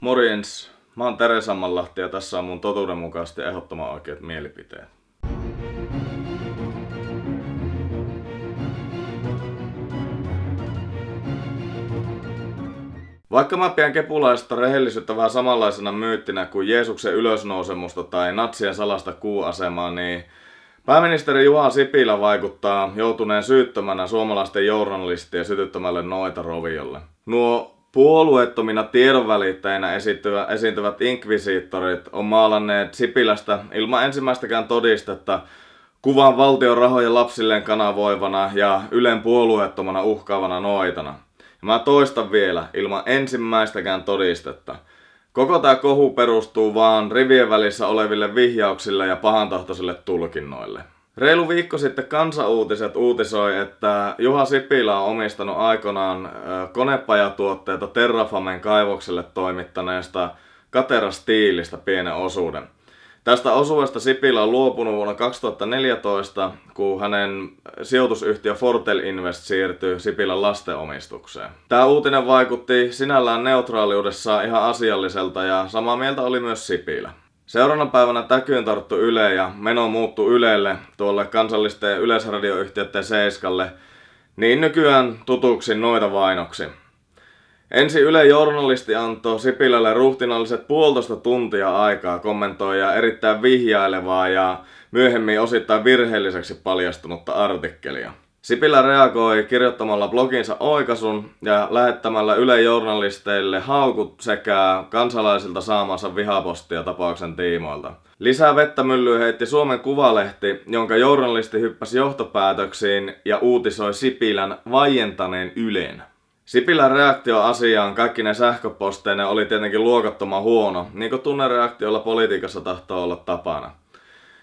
Morjens, mä oon Tere Sammanlahti ja tässä on mun totuudenmukaisesti ehdottoman oikeat mielipiteet. Vaikka mä pidän kepulaista rehellisyyttä vähän samanlaisena myyttinä kuin Jeesuksen ylösnousemusta tai natsien salasta kuuasemaa, niin pääministeri Juha Sipilä vaikuttaa joutuneen syyttömänä suomalaisten journalistien sytyttämälle noita roviolle. Nuo puolueettomina tiedonvälittäjinä esiintyvät, esiintyvät inkvisiittorit on maalanneet Sipilästä ilman ensimmäistäkään todistetta kuvan valtion rahoja lapsilleen kanavoivana ja Ylen puolueettomana uhkaavana noitana. Ja mä toistan vielä, ilman ensimmäistäkään todistetta. Koko tämä kohu perustuu vaan rivien välissä oleville vihjauksille ja pahantahtoisille tulkinnoille. Reilu viikko sitten Kansa-uutiset uutisoi, että Juha Sipilä on omistanut aikanaan konepajatuotteita Terrafamen kaivokselle toimittaneesta Katera Stiilistä pienen osuuden. Tästä osuudesta Sipilä on luopunut vuonna 2014, kun hänen sijoitusyhtiö Fortel Invest siirtyi Sipilän lastenomistukseen. Tämä uutinen vaikutti sinällään neutraaliudessa ihan asialliselta ja samaa mieltä oli myös Sipilä. Seuraavana päivänä täkyyn tarttu Yle ja meno muuttu Ylelle, tuolle kansallisten yleisradioyhtiöiden Seiskalle, niin nykyään tutuksi noita vainoksi. Ensi Yle journalisti antoi Sipilälle ruhtinalliset puolitoista tuntia aikaa kommentoida erittäin vihjailevaa ja myöhemmin osittain virheelliseksi paljastunutta artikkelia. Sipilä reagoi kirjoittamalla bloginsa oikasun ja lähettämällä Yle journalisteille haukut sekä kansalaisilta saamansa vihapostia tapauksen tiimoilta. Lisää vettä myllyyn heitti Suomen Kuvalehti, jonka journalisti hyppäsi johtopäätöksiin ja uutisoi Sipilän vaientaneen Ylen. Sipilän reaktio asiaan kaikki ne sähköposteine oli tietenkin luokattoman huono, niin kuin tunnereaktiolla politiikassa tahtoo olla tapana.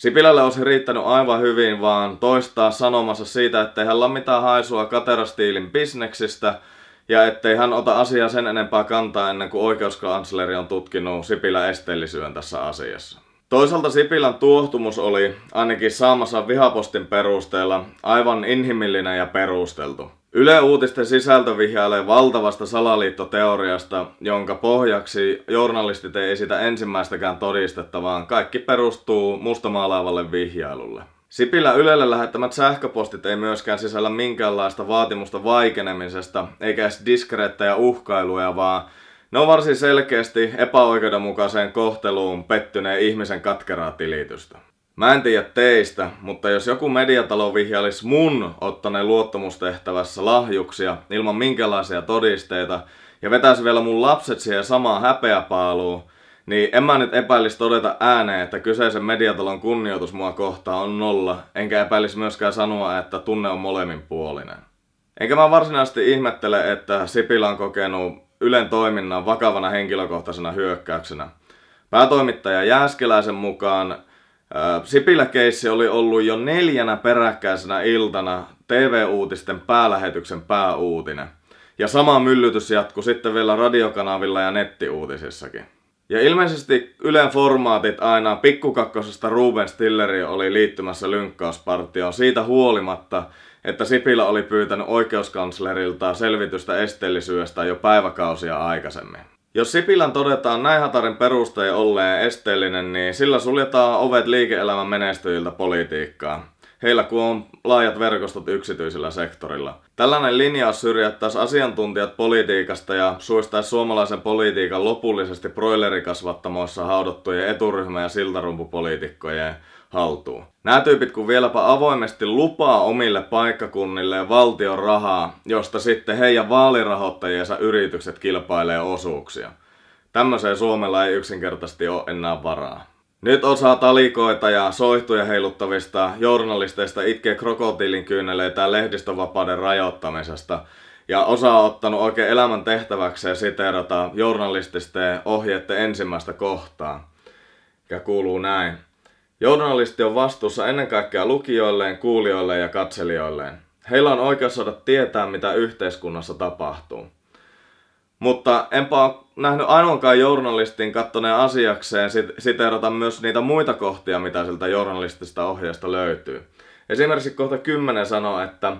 Sipilälle olisi riittänyt aivan hyvin vaan toistaa sanomassa siitä, ettei hän ole mitään haisua katerastiilin bisneksistä ja ettei hän ota asiaa sen enempää kantaa ennen kuin oikeuskansleri on tutkinut Sipilän esteellisyyden tässä asiassa. Toisaalta Sipilän tuohtumus oli, ainakin saamassa vihapostin perusteella, aivan inhimillinen ja perusteltu. Yle Uutisten sisältö vihjailee valtavasta salaliittoteoriasta, jonka pohjaksi journalistit ei esitä ensimmäistäkään todistetta, vaan kaikki perustuu mustamaalaavalle vihjailulle. Sipilä Ylelle lähettämät sähköpostit ei myöskään sisällä minkäänlaista vaatimusta vaikenemisesta, eikä edes diskreettejä uhkailuja, vaan ne on varsin selkeästi epäoikeudenmukaiseen kohteluun pettyneen ihmisen katkeraa tilitystä. Mä en tiedä teistä, mutta jos joku mediatalo vihjailisi mun ottaneen luottamustehtävässä lahjuksia ilman minkälaisia todisteita ja vetäisi vielä mun lapset siihen samaan häpeäpaaluun, niin en mä nyt epäilisi todeta ääneen, että kyseisen mediatalon kunnioitus mua kohtaan on nolla, enkä epäilisi myöskään sanoa, että tunne on molemmin puolinen. Enkä mä varsinaisesti ihmettele, että Sipilä on kokenut Ylen toiminnan vakavana henkilökohtaisena hyökkäyksenä. Päätoimittaja Jääskeläisen mukaan Sipilä-keissi oli ollut jo neljänä peräkkäisenä iltana TV-uutisten päälähetyksen pääuutinen. Ja sama myllytys jatkui sitten vielä radiokanavilla ja nettiuutisissakin. Ja ilmeisesti Ylen formaatit aina pikkukakkosesta Ruben Stilleri oli liittymässä lynkkauspartioon siitä huolimatta, että Sipilä oli pyytänyt oikeuskanslerilta selvitystä esteellisyydestä jo päiväkausia aikaisemmin. Jos Sipilän todetaan näin hatarin perustein olleen esteellinen, niin sillä suljetaan ovet liike-elämän menestyjiltä politiikkaan. Heillä kun on laajat verkostot yksityisellä sektorilla. Tällainen linjaus syrjättäisi asiantuntijat politiikasta ja suistaisi suomalaisen politiikan lopullisesti broilerikasvattamoissa haudottujen eturyhmä- ja siltarumpupoliitikkojen haltuun. Nämä tyypit kun vieläpä avoimesti lupaa omille paikkakunnille valtion rahaa, josta sitten heidän vaalirahoittajiensa yritykset kilpailee osuuksia. Tämmöiseen Suomella ei yksinkertaisesti ole enää varaa. Nyt osaa talikoita ja soihtuja heiluttavista journalisteista itkee krokotiilin kyyneleitä lehdistövapauden rajoittamisesta. Ja osa on ottanut oikein elämän tehtäväkseen siteerata journalististen ohjeiden ensimmäistä kohtaa. Ja kuuluu näin. Journalisti on vastuussa ennen kaikkea lukijoilleen, kuulijoilleen ja katselijoilleen. Heillä on oikeus saada tietää, mitä yhteiskunnassa tapahtuu. Mutta enpä ole nähnyt ainoankaan journalistin kattoneen asiakseen siteerata myös niitä muita kohtia, mitä siltä journalistista ohjeesta löytyy. Esimerkiksi kohta 10 sanoo, että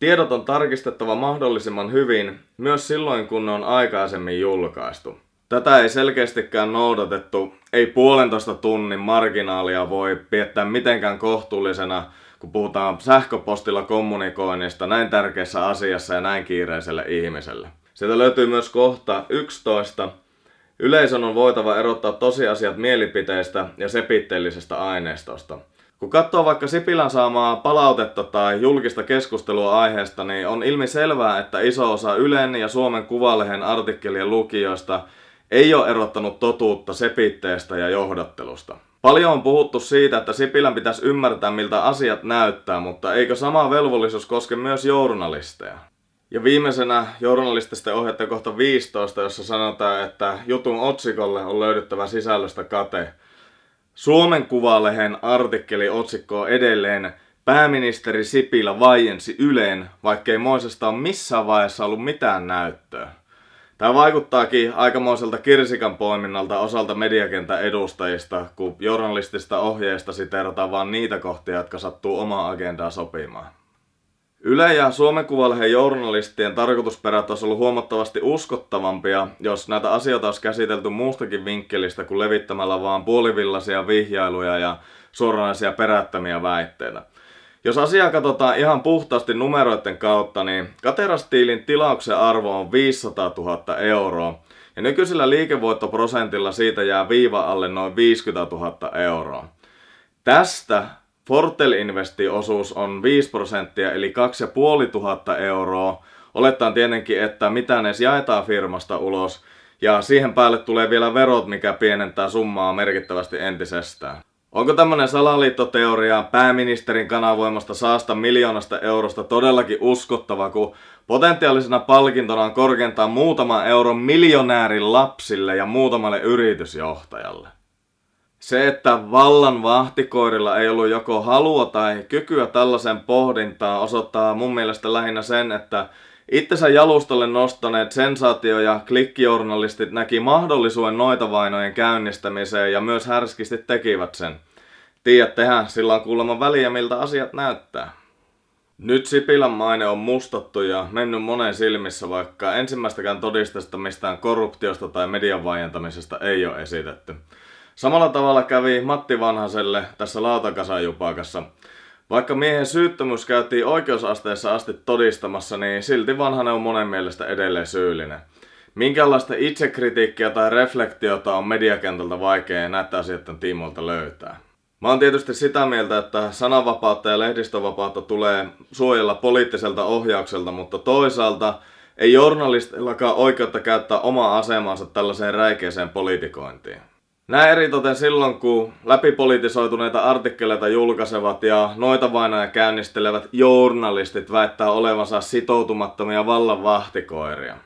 tiedot on tarkistettava mahdollisimman hyvin myös silloin, kun ne on aikaisemmin julkaistu. Tätä ei selkeästikään noudatettu. Ei puolentoista tunnin marginaalia voi piettää mitenkään kohtuullisena, kun puhutaan sähköpostilla kommunikoinnista näin tärkeässä asiassa ja näin kiireiselle ihmiselle. Sieltä löytyy myös kohta 11. Yleisön on voitava erottaa tosiasiat mielipiteistä ja sepitteellisestä aineistosta. Kun katsoo vaikka Sipilän saamaa palautetta tai julkista keskustelua aiheesta, niin on ilmi selvää, että iso osa Ylen ja Suomen Kuvalehen artikkelien lukijoista ei ole erottanut totuutta sepitteestä ja johdattelusta. Paljon on puhuttu siitä, että Sipilän pitäisi ymmärtää, miltä asiat näyttää, mutta eikö sama velvollisuus koske myös journalisteja? Ja viimeisenä journalististen ohjetta kohta 15, jossa sanotaan, että jutun otsikolle on löydettävä sisällöstä kate. Suomen Kuvalehen artikkeli otsikko edelleen Pääministeri Sipilä vaiensi Yleen, vaikkei Moisesta ole missään vaiheessa ollut mitään näyttöä. Tämä vaikuttaakin aikamoiselta kirsikan poiminnalta osalta mediakentän edustajista, kun journalistista ohjeista siteerataan vain niitä kohtia, jotka sattuu omaa agendaa sopimaan. Yle ja Suomen Kuvalehden journalistien tarkoitusperät olisi ollut huomattavasti uskottavampia, jos näitä asioita olisi käsitelty muustakin vinkkelistä kuin levittämällä vaan puolivillaisia vihjailuja ja suoranaisia perättömiä väitteitä. Jos asiaa katsotaan ihan puhtaasti numeroiden kautta, niin Katerastiilin tilauksen arvo on 500 000 euroa. Ja nykyisellä liikevoittoprosentilla siitä jää viiva alle noin 50 000 euroa. Tästä Fortel Investin osuus on 5 prosenttia eli 2500 euroa. Olettaen tietenkin, että mitä ne jaetaan firmasta ulos. Ja siihen päälle tulee vielä verot, mikä pienentää summaa merkittävästi entisestään. Onko tämmönen salaliittoteoria pääministerin kanavoimasta saasta miljoonasta eurosta todellakin uskottava, kun potentiaalisena palkintona on korkeintaan muutama euron miljonäärin lapsille ja muutamalle yritysjohtajalle? Se, että vallan vahtikoirilla ei ollut joko halua tai kykyä tällaisen pohdintaan, osoittaa mun mielestä lähinnä sen, että itsensä jalustalle nostaneet sensaatio- ja klikkijournalistit näki mahdollisuuden noita vainojen käynnistämiseen ja myös härskisti tekivät sen. Tiedättehän, sillä on kuulemma väliä miltä asiat näyttää. Nyt Sipilän maine on mustattu ja mennyt monen silmissä, vaikka ensimmäistäkään todisteesta mistään korruptiosta tai median vaientamisesta ei ole esitetty. Samalla tavalla kävi Matti Vanhaselle tässä lautakasajupakassa. Vaikka miehen syyttömyys käytiin oikeusasteessa asti todistamassa, niin silti Vanhanen on monen mielestä edelleen syyllinen. Minkälaista itsekritiikkiä tai reflektiota on mediakentältä vaikea näitä asioiden tiimoilta löytää? Mä oon tietysti sitä mieltä, että sananvapautta ja lehdistövapautta tulee suojella poliittiselta ohjaukselta, mutta toisaalta ei journalistillakaan oikeutta käyttää omaa asemansa tällaiseen räikeeseen politikointiin. Näin eritoten silloin, kun läpipolitisoituneita artikkeleita julkaisevat ja noita vainoja käynnistelevät journalistit väittää olevansa sitoutumattomia vallan vahtikoiria.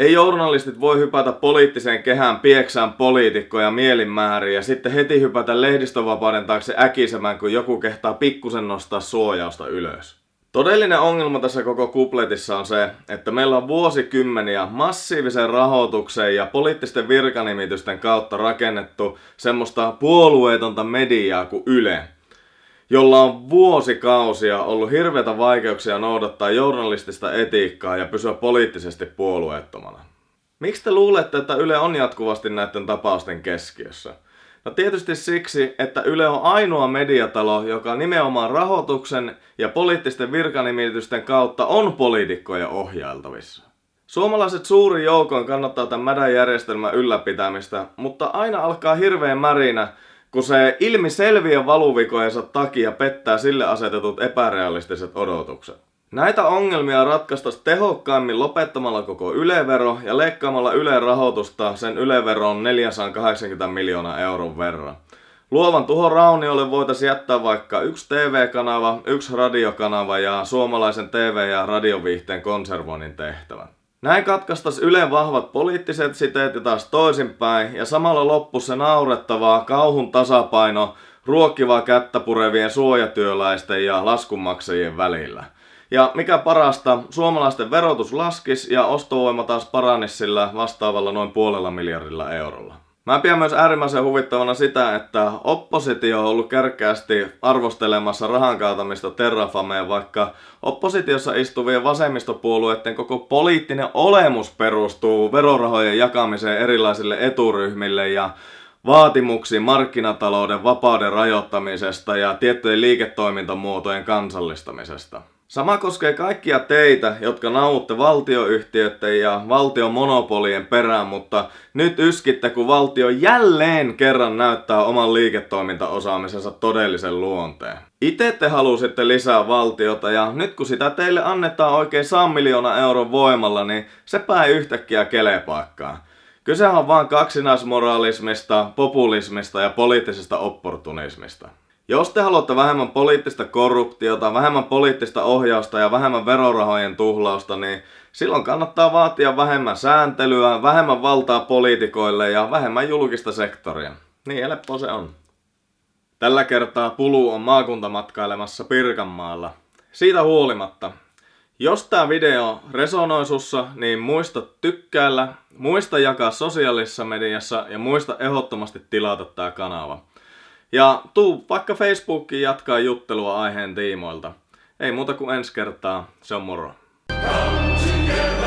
Ei journalistit voi hypätä poliittiseen kehään pieksään poliitikkoja mielinmääriin ja sitten heti hypätä lehdistövapauden taakse äkisemään, kun joku kehtaa pikkusen nostaa suojausta ylös. Todellinen ongelma tässä koko kupletissa on se, että meillä on vuosikymmeniä massiivisen rahoituksen ja poliittisten virkanimitysten kautta rakennettu semmoista puolueetonta mediaa kuin Yle, jolla on vuosikausia ollut hirveitä vaikeuksia noudattaa journalistista etiikkaa ja pysyä poliittisesti puolueettomana. Miksi te luulette, että Yle on jatkuvasti näiden tapausten keskiössä? No tietysti siksi, että Yle on ainoa mediatalo, joka nimenomaan rahoituksen ja poliittisten virkanimitysten kautta on poliitikkoja ohjailtavissa. Suomalaiset suuri joukoin kannattaa tämän mädän järjestelmän ylläpitämistä, mutta aina alkaa hirveän märinä, kun se ilmi selviä valuvikojensa takia pettää sille asetetut epärealistiset odotukset. Näitä ongelmia ratkaistaisiin tehokkaimmin lopettamalla koko ylevero ja leikkaamalla Ylen rahoitusta sen yleveron 480 miljoonaa euron verran. Luovan tuhon rauniolle voitaisiin jättää vaikka yksi TV-kanava, yksi radiokanava ja suomalaisen TV- ja radioviihteen konservoinnin tehtävä. Näin katkaistas Ylen vahvat poliittiset siteet ja taas toisinpäin, ja samalla loppu se naurettavaa kauhun tasapaino ruokkivaa kättä purevien suojatyöläisten ja laskunmaksajien välillä. Ja mikä parasta, suomalaisten verotus laskis ja ostovoima taas paranisi sillä vastaavalla noin puolella miljardilla eurolla. Mä pidän myös äärimmäisen huvittavana sitä, että oppositio on ollut kärkkäästi arvostelemassa rahan kaatamista Terrafameen, vaikka oppositiossa istuvien vasemmistopuolueiden koko poliittinen olemus perustuu verorahojen jakamiseen erilaisille eturyhmille ja vaatimuksiin markkinatalouden vapauden rajoittamisesta ja tiettyjen liiketoimintamuotojen kansallistamisesta. Sama koskee kaikkia teitä, jotka nauutte valtioyhtiöiden ja valtion monopolien perään, mutta nyt yskitte, kun valtio jälleen kerran näyttää oman liiketoimintaosaamisensa todellisen luonteen. Itse te halusitte lisää valtiota ja nyt kun sitä teille annetaan oikein 100 miljoonaa euron voimalla, niin se ei yhtäkkiä kelepaikkaan. Kysehän on vain kaksinaismoralismista, populismista ja poliittisesta opportunismista. Jos te haluatte vähemmän poliittista korruptiota, vähemmän poliittista ohjausta ja vähemmän verorahojen tuhlausta, niin silloin kannattaa vaatia vähemmän sääntelyä, vähemmän valtaa poliitikoille ja vähemmän julkista sektoria. Niin helppo se on. Tällä kertaa Pulu on maakuntamatkailemassa Pirkanmaalla. Siitä huolimatta, jos tämä video resonoi sussa, niin muista tykkäillä, muista jakaa sosiaalisessa mediassa ja muista ehdottomasti tilata tämä kanava. Ja tuu vaikka Facebookiin jatkaa juttelua aiheen tiimoilta. Ei muuta kuin ensi kertaa, se on moro. Come together.